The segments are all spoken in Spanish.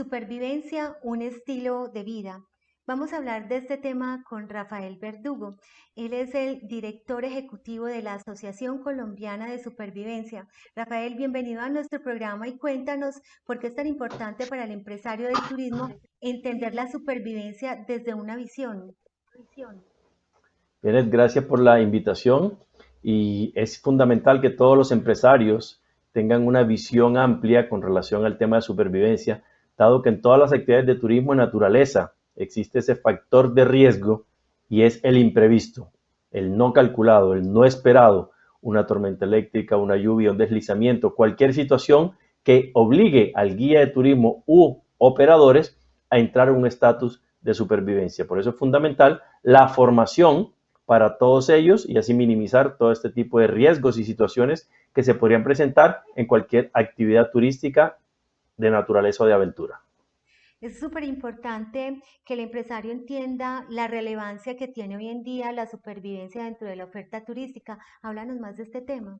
Supervivencia, un estilo de vida. Vamos a hablar de este tema con Rafael Verdugo. Él es el director ejecutivo de la Asociación Colombiana de Supervivencia. Rafael, bienvenido a nuestro programa y cuéntanos por qué es tan importante para el empresario del turismo entender la supervivencia desde una visión. Bien, gracias por la invitación y es fundamental que todos los empresarios tengan una visión amplia con relación al tema de supervivencia, dado que en todas las actividades de turismo y naturaleza existe ese factor de riesgo y es el imprevisto, el no calculado, el no esperado, una tormenta eléctrica, una lluvia, un deslizamiento, cualquier situación que obligue al guía de turismo u operadores a entrar en un estatus de supervivencia. Por eso es fundamental la formación para todos ellos y así minimizar todo este tipo de riesgos y situaciones que se podrían presentar en cualquier actividad turística de naturaleza o de aventura. Es súper importante que el empresario entienda la relevancia que tiene hoy en día la supervivencia dentro de la oferta turística. Háblanos más de este tema.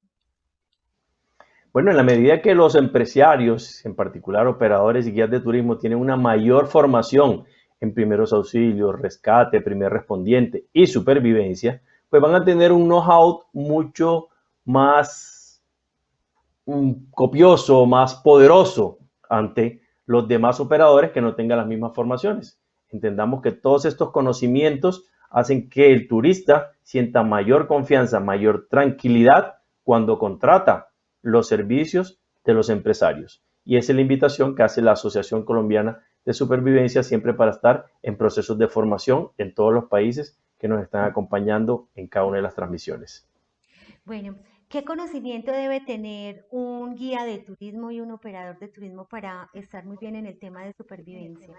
Bueno, en la medida que los empresarios, en particular operadores y guías de turismo, tienen una mayor formación en primeros auxilios, rescate, primer respondiente y supervivencia, pues van a tener un know-how mucho más mm, copioso, más poderoso ante los demás operadores que no tengan las mismas formaciones. Entendamos que todos estos conocimientos hacen que el turista sienta mayor confianza, mayor tranquilidad cuando contrata los servicios de los empresarios. Y esa es la invitación que hace la Asociación Colombiana de Supervivencia siempre para estar en procesos de formación en todos los países que nos están acompañando en cada una de las transmisiones. Bueno, ¿Qué conocimiento debe tener un guía de turismo y un operador de turismo para estar muy bien en el tema de supervivencia?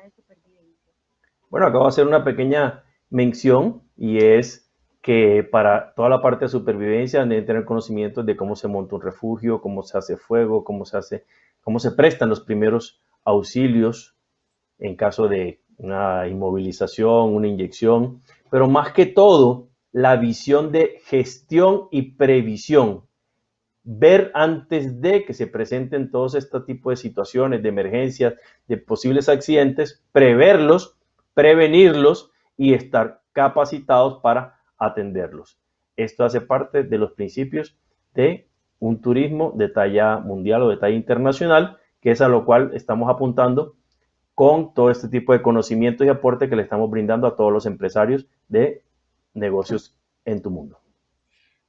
Bueno, acabo de hacer una pequeña mención y es que para toda la parte de supervivencia deben tener conocimientos de cómo se monta un refugio, cómo se hace fuego, cómo se hace, cómo se prestan los primeros auxilios en caso de una inmovilización, una inyección, pero más que todo la visión de gestión y previsión. Ver antes de que se presenten todos este tipo de situaciones, de emergencias, de posibles accidentes, preverlos, prevenirlos y estar capacitados para atenderlos. Esto hace parte de los principios de un turismo de talla mundial o de talla internacional, que es a lo cual estamos apuntando con todo este tipo de conocimientos y aporte que le estamos brindando a todos los empresarios de negocios en tu mundo.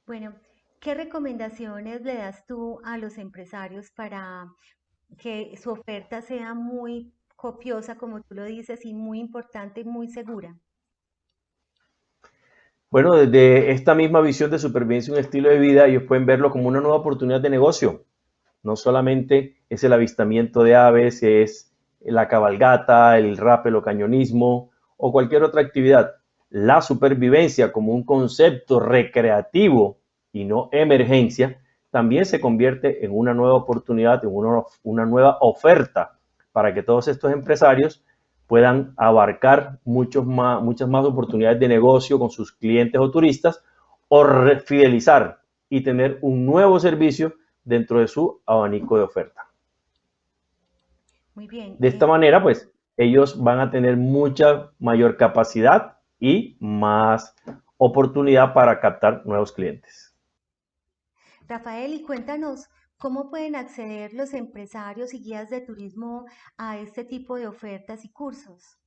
Bueno, ¿qué recomendaciones le das tú a los empresarios para que su oferta sea muy copiosa, como tú lo dices, y muy importante y muy segura? Bueno, desde esta misma visión de supervivencia y un estilo de vida, ellos pueden verlo como una nueva oportunidad de negocio. No solamente es el avistamiento de aves, es la cabalgata, el rappel o cañonismo o cualquier otra actividad la supervivencia como un concepto recreativo y no emergencia, también se convierte en una nueva oportunidad, en una, nueva oferta para que todos estos empresarios puedan abarcar muchos más, muchas más oportunidades de negocio con sus clientes o turistas o fidelizar y tener un nuevo servicio dentro de su abanico de oferta. Muy bien. De esta manera, pues, ellos van a tener mucha mayor capacidad y más oportunidad para captar nuevos clientes. Rafael, y cuéntanos, ¿cómo pueden acceder los empresarios y guías de turismo a este tipo de ofertas y cursos?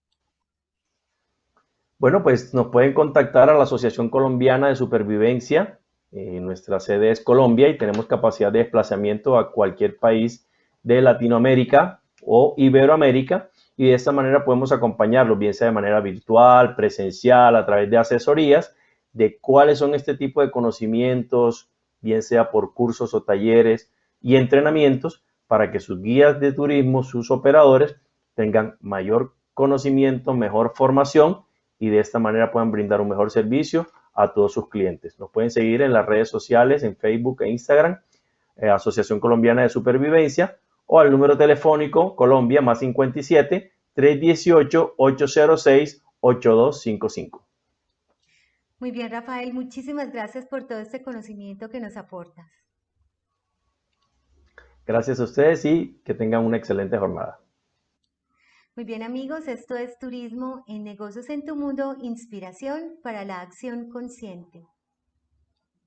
Bueno, pues nos pueden contactar a la Asociación Colombiana de Supervivencia. Eh, nuestra sede es Colombia y tenemos capacidad de desplazamiento a cualquier país de Latinoamérica o Iberoamérica y de esta manera podemos acompañarlos, bien sea de manera virtual, presencial, a través de asesorías, de cuáles son este tipo de conocimientos, bien sea por cursos o talleres y entrenamientos, para que sus guías de turismo, sus operadores, tengan mayor conocimiento, mejor formación y de esta manera puedan brindar un mejor servicio a todos sus clientes. Nos pueden seguir en las redes sociales, en Facebook e Instagram, eh, Asociación Colombiana de Supervivencia, o al número telefónico Colombia más 57 318 806 8255. Muy bien, Rafael, muchísimas gracias por todo este conocimiento que nos aportas. Gracias a ustedes y que tengan una excelente jornada. Muy bien amigos, esto es Turismo en Negocios en tu Mundo, inspiración para la acción consciente.